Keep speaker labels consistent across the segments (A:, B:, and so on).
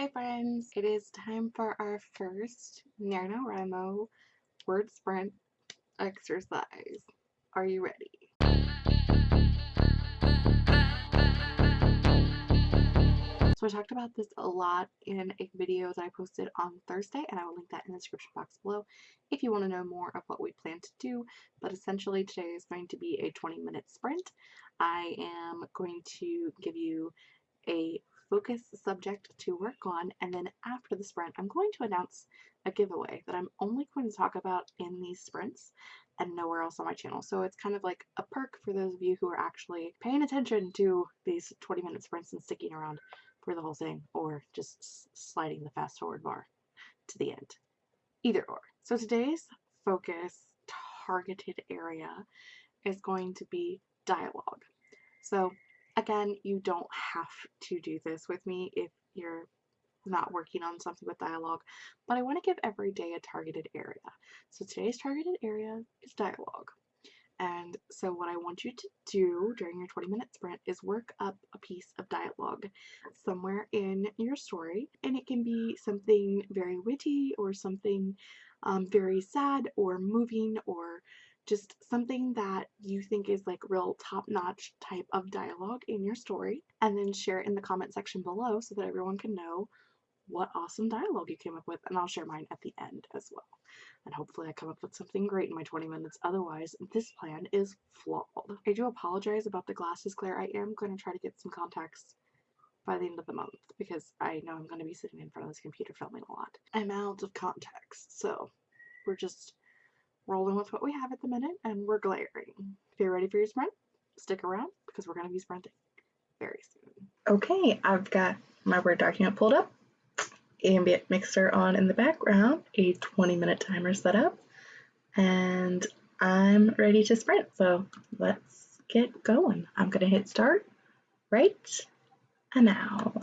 A: Hi friends, it is time for our first NaNoWriMo word sprint exercise. Are you ready? So I talked about this a lot in a video that I posted on Thursday and I will link that in the description box below if you want to know more of what we plan to do. But essentially today is going to be a 20 minute sprint. I am going to give you a focus subject to work on and then after the sprint I'm going to announce a giveaway that I'm only going to talk about in these sprints and nowhere else on my channel. So it's kind of like a perk for those of you who are actually paying attention to these 20 minute sprints and sticking around for the whole thing or just sliding the fast forward bar to the end. Either or. So today's focus targeted area is going to be dialogue. So Again, you don't have to do this with me if you're not working on something with dialogue, but I want to give every day a targeted area. So today's targeted area is dialogue. And so what I want you to do during your 20 minute sprint is work up a piece of dialogue somewhere in your story. And it can be something very witty or something um, very sad or moving or just something that you think is like real top-notch type of dialogue in your story and then share it in the comment section below so that everyone can know what awesome dialogue you came up with and I'll share mine at the end as well. And hopefully I come up with something great in my 20 minutes. Otherwise, this plan is flawed. I do apologize about the glasses, Claire. I am going to try to get some contacts by the end of the month because I know I'm going to be sitting in front of this computer filming a lot. I'm out of contacts, so we're just rolling with what we have at the minute and we're glaring. If you're ready for your sprint, stick around because we're going to be sprinting very soon.
B: Okay, I've got my Word document pulled up, ambient mixer on in the background, a 20 minute timer set up, and I'm ready to sprint. So let's get going. I'm going to hit start right and now.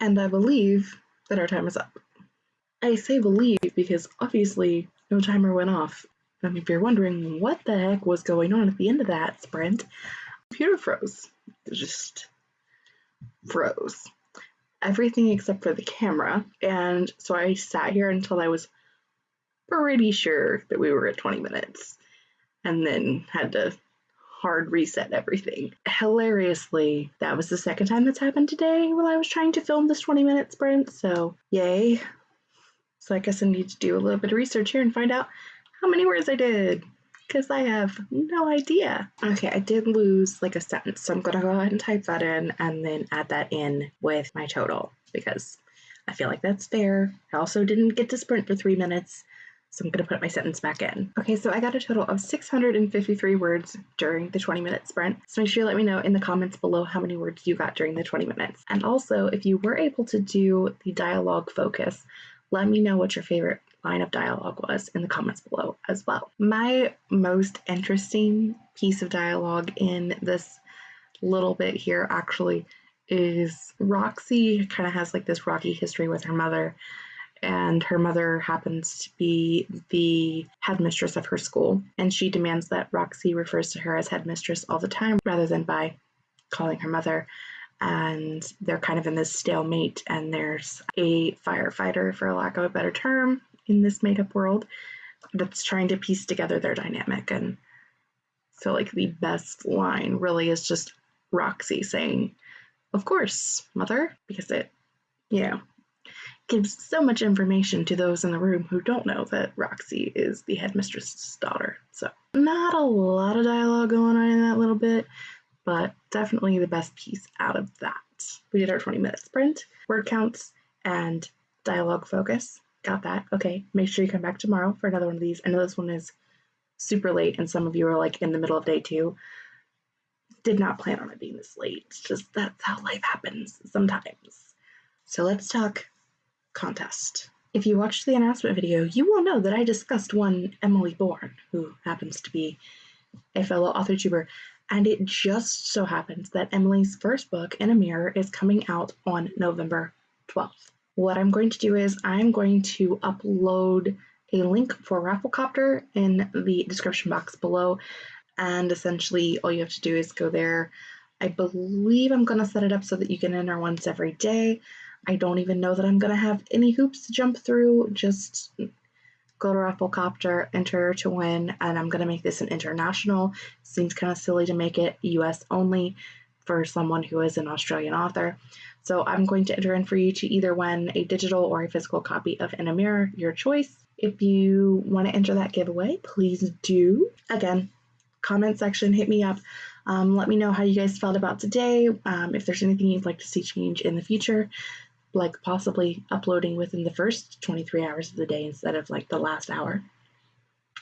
B: And I believe that our time is up. I say believe because obviously no timer went off. And if you're wondering what the heck was going on at the end of that sprint, computer froze. It just froze. Everything except for the camera. And so I sat here until I was pretty sure that we were at 20 minutes and then had to hard reset everything. Hilariously, that was the second time that's happened today while I was trying to film this 20 minute sprint, so yay. So I guess I need to do a little bit of research here and find out how many words I did because I have no idea. Okay, I did lose like a sentence, so I'm gonna go ahead and type that in and then add that in with my total because I feel like that's fair. I also didn't get to sprint for three minutes, so I'm gonna put my sentence back in. Okay, so I got a total of 653 words during the 20 minute sprint. So make sure you let me know in the comments below how many words you got during the 20 minutes. And also, if you were able to do the dialogue focus, let me know what your favorite line of dialogue was in the comments below as well. My most interesting piece of dialogue in this little bit here actually is Roxy kind of has like this rocky history with her mother and her mother happens to be the headmistress of her school. And she demands that Roxy refers to her as headmistress all the time rather than by calling her mother. And they're kind of in this stalemate and there's a firefighter for lack of a better term in this made up world that's trying to piece together their dynamic. And so like the best line really is just Roxy saying of course mother because it you know gives so much information to those in the room who don't know that Roxy is the headmistress's daughter. So, not a lot of dialogue going on in that little bit, but definitely the best piece out of that. We did our 20 minute sprint, word counts, and dialogue focus. Got that. Okay, make sure you come back tomorrow for another one of these. I know this one is super late, and some of you are like in the middle of day two. Did not plan on it being this late. It's just that's how life happens sometimes. So let's talk contest. If you watched the announcement video, you will know that I discussed one Emily Bourne, who happens to be a fellow author tuber, and it just so happens that Emily's first book, In a Mirror, is coming out on November 12th. What I'm going to do is I'm going to upload a link for Rafflecopter in the description box below, and essentially all you have to do is go there. I believe I'm going to set it up so that you can enter once every day. I don't even know that I'm going to have any hoops to jump through. Just go to Rafflecopter, enter to win, and I'm going to make this an international. Seems kind of silly to make it US only for someone who is an Australian author. So I'm going to enter in for you to either win a digital or a physical copy of In a Mirror, your choice. If you want to enter that giveaway, please do. Again, comment section, hit me up. Um, let me know how you guys felt about today. Um, if there's anything you'd like to see change in the future, like possibly uploading within the first 23 hours of the day instead of like the last hour.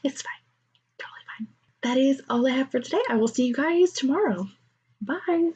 B: It's fine. Totally fine. That is all I have for today. I will see you guys tomorrow. Bye.